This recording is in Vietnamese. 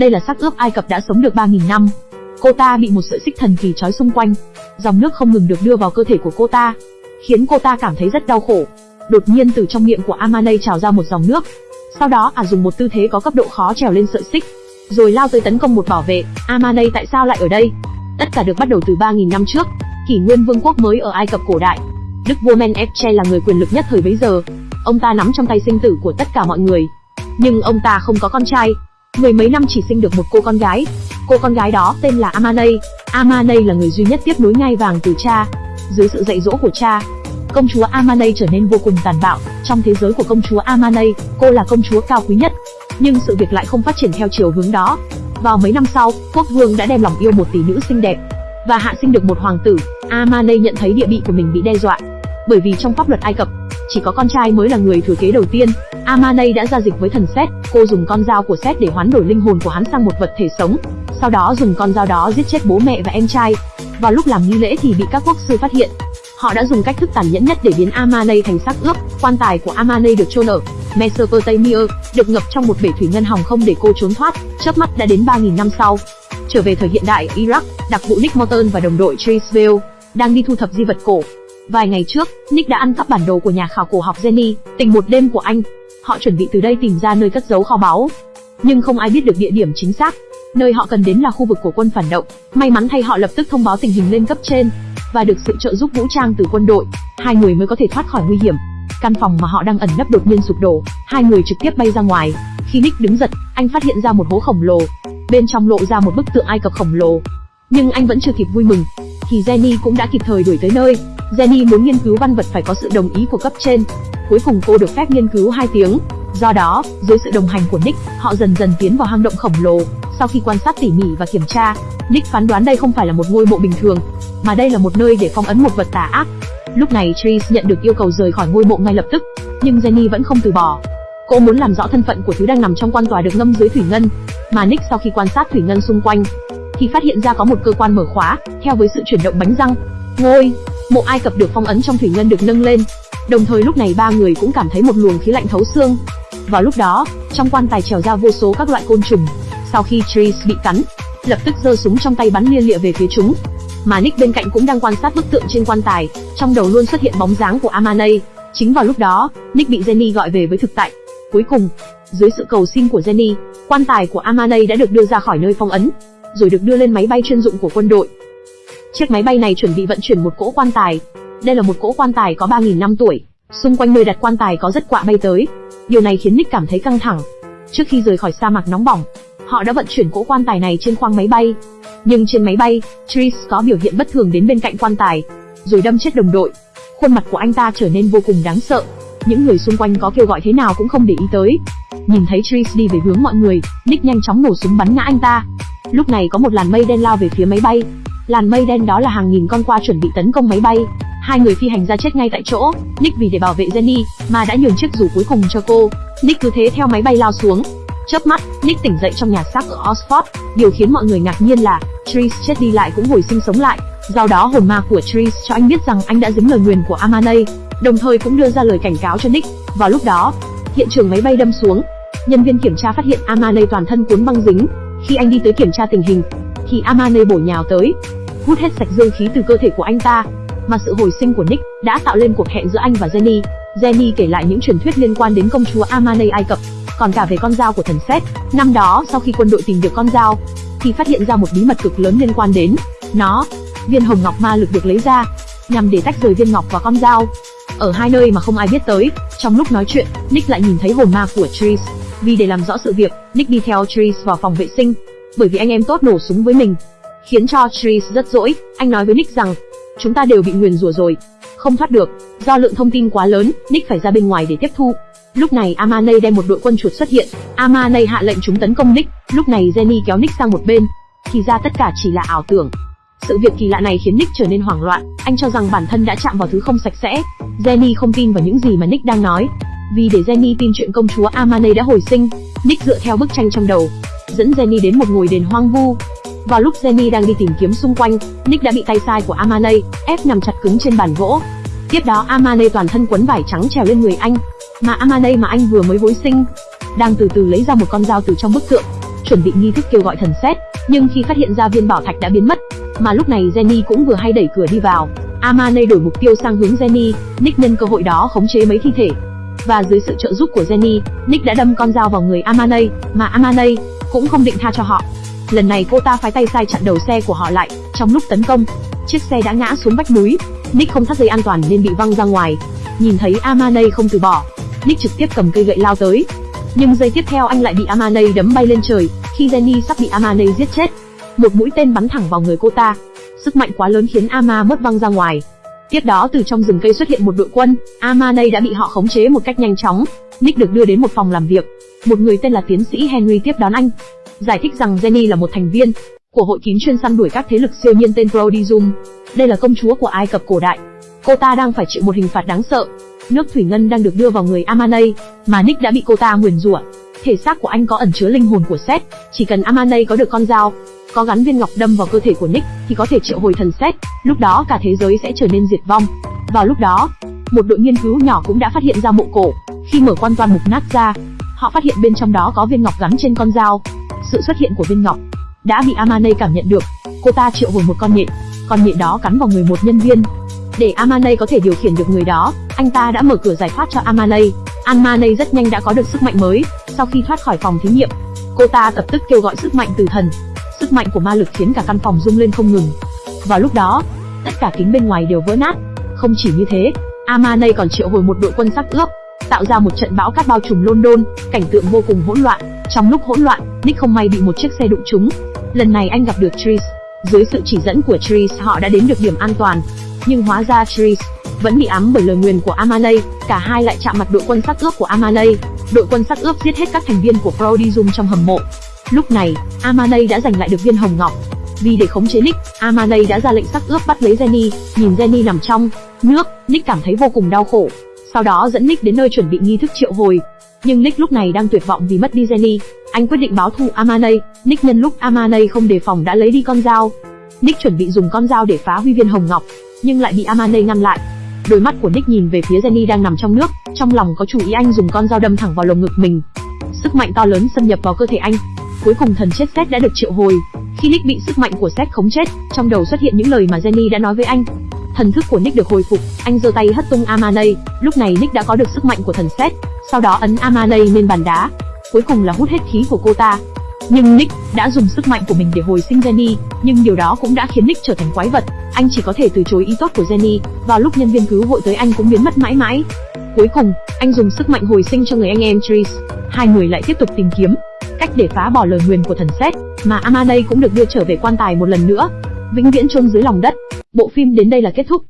Đây là xác ướp Ai Cập đã sống được 3.000 năm. Cô ta bị một sợi xích thần kỳ trói xung quanh. Dòng nước không ngừng được đưa vào cơ thể của cô ta, khiến cô ta cảm thấy rất đau khổ. Đột nhiên từ trong miệng của Amanei trào ra một dòng nước. Sau đó à dùng một tư thế có cấp độ khó trèo lên sợi xích, rồi lao tới tấn công một bảo vệ. Amanei tại sao lại ở đây? Tất cả được bắt đầu từ 3.000 năm trước, kỷ nguyên vương quốc mới ở Ai Cập cổ đại. Đức vua Menepche là người quyền lực nhất thời bấy giờ. Ông ta nắm trong tay sinh tử của tất cả mọi người. Nhưng ông ta không có con trai, mười mấy năm chỉ sinh được một cô con gái. Cô con gái đó tên là Amanei. Amanei là người duy nhất tiếp nối ngai vàng từ cha. Dưới sự dạy dỗ của cha, công chúa Amanei trở nên vô cùng tàn bạo. Trong thế giới của công chúa Amanei, cô là công chúa cao quý nhất. Nhưng sự việc lại không phát triển theo chiều hướng đó. Vào mấy năm sau, quốc vương đã đem lòng yêu một tỷ nữ xinh đẹp và hạ sinh được một hoàng tử. Amanei nhận thấy địa vị của mình bị đe dọa, bởi vì trong pháp luật Ai Cập, chỉ có con trai mới là người thừa kế đầu tiên. Amanei đã ra dịch với thần Seth. cô dùng con dao của Seth để hoán đổi linh hồn của hắn sang một vật thể sống, sau đó dùng con dao đó giết chết bố mẹ và em trai. Vào lúc làm nghi lễ thì bị các quốc sư phát hiện. Họ đã dùng cách thức tàn nhẫn nhất để biến Amanei thành xác ướp. Quan tài của Amanei được chôn ở Mesopotamia, được ngập trong một bể thủy ngân hòng không để cô trốn thoát. Chớp mắt đã đến 3.000 năm sau. Trở về thời hiện đại Iraq, đặc vụ Nick Morton và đồng đội Trisville đang đi thu thập di vật cổ Vài ngày trước, Nick đã ăn cắp bản đồ của nhà khảo cổ học Jenny, tình một đêm của anh. Họ chuẩn bị từ đây tìm ra nơi cất giấu kho báu. Nhưng không ai biết được địa điểm chính xác. Nơi họ cần đến là khu vực của quân phản động. May mắn thay họ lập tức thông báo tình hình lên cấp trên và được sự trợ giúp vũ trang từ quân đội, hai người mới có thể thoát khỏi nguy hiểm. Căn phòng mà họ đang ẩn nấp đột nhiên sụp đổ, hai người trực tiếp bay ra ngoài. Khi Nick đứng giật, anh phát hiện ra một hố khổng lồ. Bên trong lộ ra một bức tượng Ai Cập khổng lồ. Nhưng anh vẫn chưa kịp vui mừng, thì Jenny cũng đã kịp thời đuổi tới nơi. Jenny muốn nghiên cứu văn vật phải có sự đồng ý của cấp trên. Cuối cùng cô được phép nghiên cứu 2 tiếng. Do đó, dưới sự đồng hành của Nick, họ dần dần tiến vào hang động khổng lồ. Sau khi quan sát tỉ mỉ và kiểm tra, Nick phán đoán đây không phải là một ngôi mộ bình thường, mà đây là một nơi để phong ấn một vật tà ác. Lúc này Tris nhận được yêu cầu rời khỏi ngôi mộ ngay lập tức, nhưng Jenny vẫn không từ bỏ. Cô muốn làm rõ thân phận của thứ đang nằm trong quan tòa được ngâm dưới thủy ngân, mà Nick sau khi quan sát thủy ngân xung quanh, thì phát hiện ra có một cơ quan mở khóa, theo với sự chuyển động bánh răng. Ngôi mộ Ai Cập được phong ấn trong thủy ngân được nâng lên. Đồng thời lúc này ba người cũng cảm thấy một luồng khí lạnh thấu xương. Vào lúc đó, trong quan tài trèo ra vô số các loại côn trùng. Sau khi Tris bị cắn, lập tức giơ súng trong tay bắn liên lịa về phía chúng. Mà Nick bên cạnh cũng đang quan sát bức tượng trên quan tài, trong đầu luôn xuất hiện bóng dáng của Amanei. Chính vào lúc đó, Nick bị Jenny gọi về với thực tại. Cuối cùng, dưới sự cầu xin của Jenny, quan tài của Amanei đã được đưa ra khỏi nơi phong ấn, rồi được đưa lên máy bay chuyên dụng của quân đội. Chiếc máy bay này chuẩn bị vận chuyển một cỗ quan tài. Đây là một cỗ quan tài có 3.000 năm tuổi. Xung quanh nơi đặt quan tài có rất quạ bay tới. Điều này khiến Nick cảm thấy căng thẳng. Trước khi rời khỏi sa mạc nóng bỏng, họ đã vận chuyển cỗ quan tài này trên khoang máy bay. Nhưng trên máy bay, Tris có biểu hiện bất thường đến bên cạnh quan tài, rồi đâm chết đồng đội. Khuôn mặt của anh ta trở nên vô cùng đáng sợ. Những người xung quanh có kêu gọi thế nào cũng không để ý tới. Nhìn thấy Tris đi về hướng mọi người, Nick nhanh chóng nổ súng bắn ngã anh ta. Lúc này có một làn mây đen lao về phía máy bay, Làn mây đen đó là hàng nghìn con qua chuẩn bị tấn công máy bay. Hai người phi hành ra chết ngay tại chỗ. Nick vì để bảo vệ Jenny mà đã nhường chiếc dù cuối cùng cho cô. Nick cứ thế theo máy bay lao xuống. Chớp mắt, Nick tỉnh dậy trong nhà xác ở Oxford. Điều khiến mọi người ngạc nhiên là Tris chết đi lại cũng hồi sinh sống lại. Do đó hồn ma của Tris cho anh biết rằng anh đã dính lời nguyền của Amanei, đồng thời cũng đưa ra lời cảnh cáo cho Nick. Vào lúc đó, hiện trường máy bay đâm xuống, nhân viên kiểm tra phát hiện Amanei toàn thân cuốn băng dính. Khi anh đi tới kiểm tra tình hình, thì Amane bổ nhào tới, hút hết sạch dương khí từ cơ thể của anh ta. Mà sự hồi sinh của Nick đã tạo lên cuộc hẹn giữa anh và Jenny. Jenny kể lại những truyền thuyết liên quan đến công chúa Amane Ai Cập, còn cả về con dao của thần Seth. Năm đó, sau khi quân đội tìm được con dao, thì phát hiện ra một bí mật cực lớn liên quan đến nó. Viên hồng ngọc ma lực được lấy ra, nhằm để tách rời viên ngọc và con dao. Ở hai nơi mà không ai biết tới, trong lúc nói chuyện, Nick lại nhìn thấy hồn ma của Tris. Vì để làm rõ sự việc, Nick đi theo Tris vào phòng vệ sinh, bởi vì anh em tốt nổ súng với mình, khiến cho Tris rất dỗi. Anh nói với Nick rằng, chúng ta đều bị nguyền rủa rồi, không thoát được. Do lượng thông tin quá lớn, Nick phải ra bên ngoài để tiếp thu. Lúc này Amanei đem một đội quân chuột xuất hiện. Amanei hạ lệnh chúng tấn công Nick. Lúc này Jenny kéo Nick sang một bên. Thì ra tất cả chỉ là ảo tưởng. Sự việc kỳ lạ này khiến Nick trở nên hoảng loạn. Anh cho rằng bản thân đã chạm vào thứ không sạch sẽ. Jenny không tin vào những gì mà Nick đang nói. Vì để Jenny tin chuyện công chúa Amanei đã hồi sinh, Nick dựa theo bức tranh trong đầu, dẫn Jenny đến một ngôi đền hoang vu. Vào lúc Jenny đang đi tìm kiếm xung quanh, Nick đã bị tay sai của Amane ép nằm chặt cứng trên bàn gỗ. Tiếp đó Amane toàn thân quấn vải trắng trèo lên người anh, mà Amane mà anh vừa mới vối sinh, đang từ từ lấy ra một con dao từ trong bức tượng. chuẩn bị nghi thức kêu gọi thần xét, nhưng khi phát hiện ra viên bảo thạch đã biến mất, mà lúc này Jenny cũng vừa hay đẩy cửa đi vào. Amane đổi mục tiêu sang hướng Jenny, Nick nhân cơ hội đó khống chế mấy thi thể. Và dưới sự trợ giúp của Jenny, Nick đã đâm con dao vào người Amane, mà Amane cũng không định tha cho họ. Lần này cô ta phái tay sai chặn đầu xe của họ lại, trong lúc tấn công, chiếc xe đã ngã xuống vách núi. Nick không thắt dây an toàn nên bị văng ra ngoài. Nhìn thấy Amanei không từ bỏ, Nick trực tiếp cầm cây gậy lao tới. Nhưng giây tiếp theo anh lại bị Amanei đấm bay lên trời, khi Jenny sắp bị Amanei giết chết. Một mũi tên bắn thẳng vào người cô ta. Sức mạnh quá lớn khiến Ama mất văng ra ngoài. Tiếp đó từ trong rừng cây xuất hiện một đội quân, Amane đã bị họ khống chế một cách nhanh chóng. Nick được đưa đến một phòng làm việc. Một người tên là tiến sĩ Henry tiếp đón anh. Giải thích rằng Jenny là một thành viên của hội kín chuyên săn đuổi các thế lực siêu nhiên tên Prodigium. Đây là công chúa của Ai Cập cổ đại. Cô ta đang phải chịu một hình phạt đáng sợ. Nước thủy ngân đang được đưa vào người Amane, mà Nick đã bị cô ta nguyền rủa. Thể xác của anh có ẩn chứa linh hồn của Seth, chỉ cần Amane có được con dao, có gắn viên ngọc đâm vào cơ thể của Nick thì có thể triệu hồi thần xét, lúc đó cả thế giới sẽ trở nên diệt vong. Vào lúc đó, một đội nghiên cứu nhỏ cũng đã phát hiện ra mộ cổ. Khi mở quan toàn mục nát ra, họ phát hiện bên trong đó có viên ngọc gắn trên con dao. Sự xuất hiện của viên ngọc đã bị Amane cảm nhận được. Cô ta triệu hồi một con nhện, con nhện đó cắn vào người một nhân viên. Để Amane có thể điều khiển được người đó, anh ta đã mở cửa giải thoát cho Amane. Amane rất nhanh đã có được sức mạnh mới. Sau khi thoát khỏi phòng thí nghiệm, cô ta lập tức kêu gọi sức mạnh từ thần. Sức mạnh của ma lực khiến cả căn phòng rung lên không ngừng. Vào lúc đó, tất cả kính bên ngoài đều vỡ nát. Không chỉ như thế, Amane còn triệu hồi một đội quân sắc ướp, tạo ra một trận bão cát bao trùm London, cảnh tượng vô cùng hỗn loạn. Trong lúc hỗn loạn, Nick không may bị một chiếc xe đụng trúng. Lần này anh gặp được Tris. Dưới sự chỉ dẫn của Tris họ đã đến được điểm an toàn. Nhưng hóa ra Tris vẫn bị ám bởi lời nguyền của Amalei, cả hai lại chạm mặt đội quân sắc ướp của Amalei. Đội quân sắc ướp giết hết các thành viên của Prodigium trong hầm mộ. Lúc này, Amalei đã giành lại được viên hồng ngọc. Vì để khống chế Nick, Amalei đã ra lệnh sắc ướp bắt lấy Jenny, nhìn Jenny nằm trong nước, Nick cảm thấy vô cùng đau khổ. Sau đó dẫn Nick đến nơi chuẩn bị nghi thức triệu hồi. Nhưng Nick lúc này đang tuyệt vọng vì mất đi Jenny, anh quyết định báo thù Amanei. Nick nhân lúc Amanei không đề phòng đã lấy đi con dao. Nick chuẩn bị dùng con dao để phá huy viên hồng ngọc, nhưng lại bị Amanei ngăn lại. Đôi mắt của Nick nhìn về phía Jenny đang nằm trong nước, trong lòng có chủ ý anh dùng con dao đâm thẳng vào lồng ngực mình. Sức mạnh to lớn xâm nhập vào cơ thể anh. Cuối cùng thần chết Seth đã được triệu hồi. Khi Nick bị sức mạnh của Seth khống chết, trong đầu xuất hiện những lời mà Jenny đã nói với anh. Thần thức của Nick được hồi phục, anh giơ tay hất tung Amanei, lúc này Nick đã có được sức mạnh của thần Seth, sau đó ấn Amanei lên bàn đá. Cuối cùng là hút hết khí của cô ta. Nhưng Nick đã dùng sức mạnh của mình để hồi sinh Jenny, nhưng điều đó cũng đã khiến Nick trở thành quái vật. Anh chỉ có thể từ chối ý tốt của Jenny, vào lúc nhân viên cứu hội tới anh cũng biến mất mãi mãi. Cuối cùng, anh dùng sức mạnh hồi sinh cho người anh em Tris. Hai người lại tiếp tục tìm kiếm cách để phá bỏ lời nguyền của thần xét mà Amanei cũng được đưa trở về quan tài một lần nữa, vĩnh viễn chôn dưới lòng đất. Bộ phim đến đây là kết thúc.